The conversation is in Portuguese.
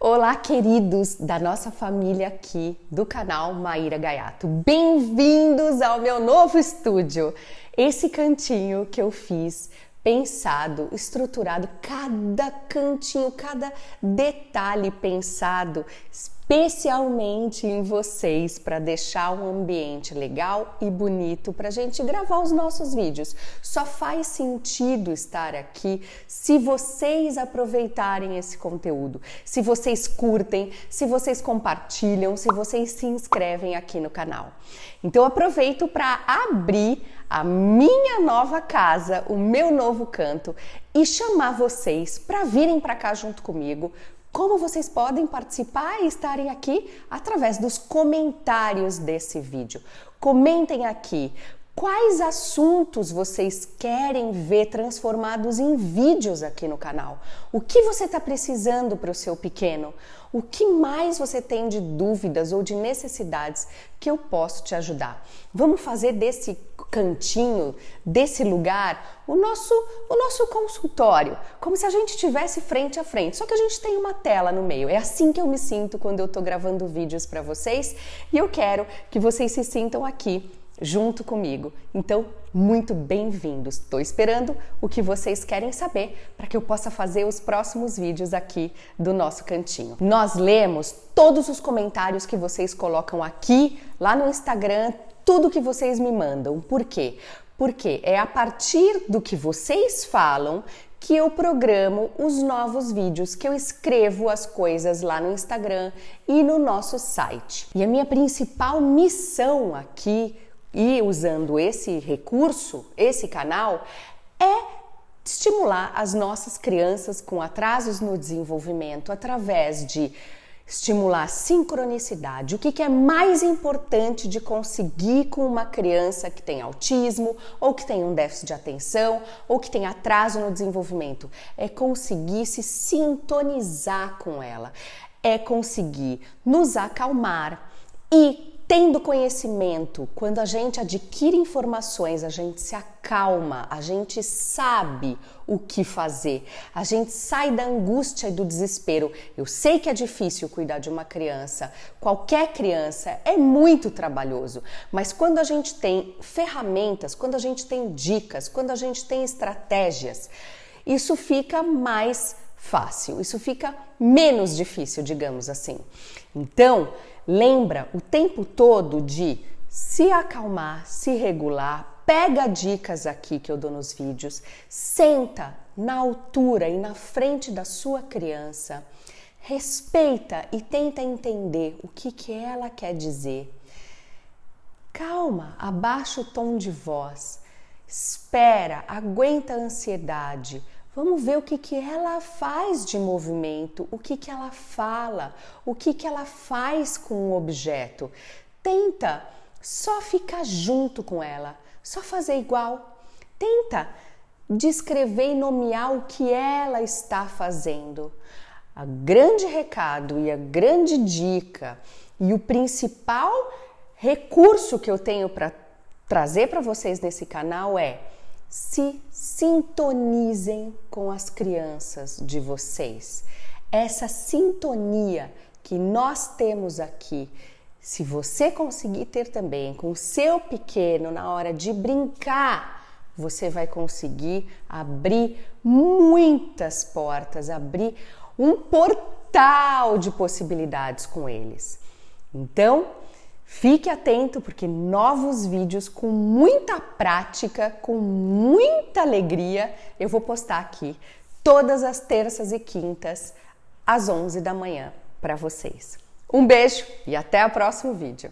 Olá, queridos da nossa família aqui do canal Maíra Gaiato. Bem-vindos ao meu novo estúdio. Esse cantinho que eu fiz pensado, estruturado, cada cantinho, cada detalhe pensado especialmente em vocês para deixar um ambiente legal e bonito para a gente gravar os nossos vídeos. Só faz sentido estar aqui se vocês aproveitarem esse conteúdo, se vocês curtem, se vocês compartilham, se vocês se inscrevem aqui no canal. Então aproveito para abrir a minha nova casa, o meu novo canto e chamar vocês para virem para cá junto comigo. Como vocês podem participar e estarem aqui através dos comentários desse vídeo. Comentem aqui quais assuntos vocês querem ver transformados em vídeos aqui no canal. O que você está precisando para o seu pequeno? O que mais você tem de dúvidas ou de necessidades que eu posso te ajudar? Vamos fazer desse cantinho, desse lugar, o nosso, o nosso consultório, como se a gente estivesse frente a frente, só que a gente tem uma tela no meio. É assim que eu me sinto quando eu estou gravando vídeos para vocês e eu quero que vocês se sintam aqui junto comigo. Então, muito bem-vindos. Estou esperando o que vocês querem saber para que eu possa fazer os próximos vídeos aqui do nosso cantinho. Nós lemos todos os comentários que vocês colocam aqui, lá no Instagram, tudo que vocês me mandam. Por quê? Porque é a partir do que vocês falam que eu programo os novos vídeos, que eu escrevo as coisas lá no Instagram e no nosso site. E a minha principal missão aqui e usando esse recurso, esse canal, é estimular as nossas crianças com atrasos no desenvolvimento através de estimular a sincronicidade. O que, que é mais importante de conseguir com uma criança que tem autismo, ou que tem um déficit de atenção, ou que tem atraso no desenvolvimento? É conseguir se sintonizar com ela, é conseguir nos acalmar e Tendo conhecimento, quando a gente adquire informações, a gente se acalma, a gente sabe o que fazer, a gente sai da angústia e do desespero. Eu sei que é difícil cuidar de uma criança, qualquer criança é muito trabalhoso, mas quando a gente tem ferramentas, quando a gente tem dicas, quando a gente tem estratégias, isso fica mais fácil, isso fica menos difícil, digamos assim. Então, lembra o tempo todo de se acalmar, se regular, pega dicas aqui que eu dou nos vídeos, senta na altura e na frente da sua criança, respeita e tenta entender o que, que ela quer dizer. Calma, abaixa o tom de voz, espera, aguenta a ansiedade, Vamos ver o que, que ela faz de movimento, o que, que ela fala, o que, que ela faz com o objeto. Tenta só ficar junto com ela, só fazer igual. Tenta descrever e nomear o que ela está fazendo. A grande recado e a grande dica e o principal recurso que eu tenho para trazer para vocês nesse canal é se sintonizem com as crianças de vocês. Essa sintonia que nós temos aqui, se você conseguir ter também com o seu pequeno na hora de brincar, você vai conseguir abrir muitas portas, abrir um portal de possibilidades com eles. Então, Fique atento porque novos vídeos com muita prática, com muita alegria, eu vou postar aqui todas as terças e quintas às 11 da manhã para vocês. Um beijo e até o próximo vídeo.